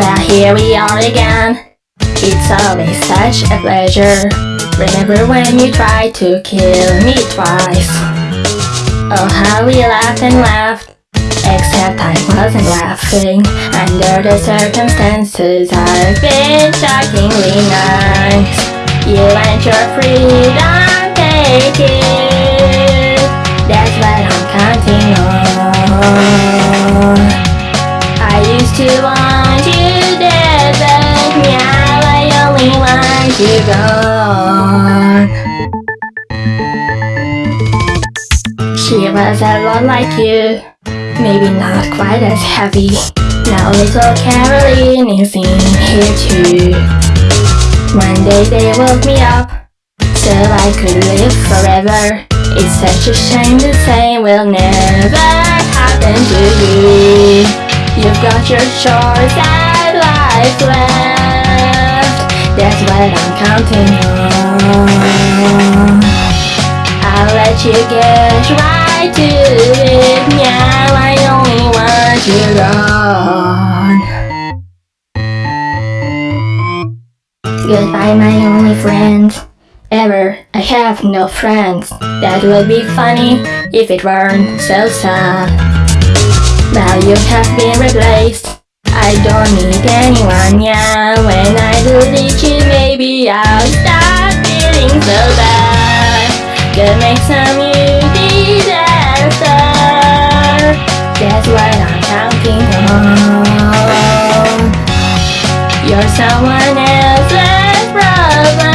here we are again. It's always such a pleasure. Remember when you tried to kill me twice? Oh, how we laughed and laughed. Except I wasn't laughing. Under the circumstances, I've been shockingly nice. You want your freedom, take it. That's what I'm counting on. I used to want gone. She was a lot like you, maybe not quite as heavy. Now little Caroline is in here too. One day they woke me up, so I could live forever. It's such a shame the same will never happen to you. You've got your chores and life left. That's what I'm counting on. I'll let you get right to it. Now I only want you gone. Goodbye, my only friend. Ever, I have no friends. That would be funny if it weren't so sad. Now you have been replaced. I don't need anyone now. When I I'll stop feeling so bad. Gonna make some new disaster. Guess what I'm counting on. You're someone else's problem.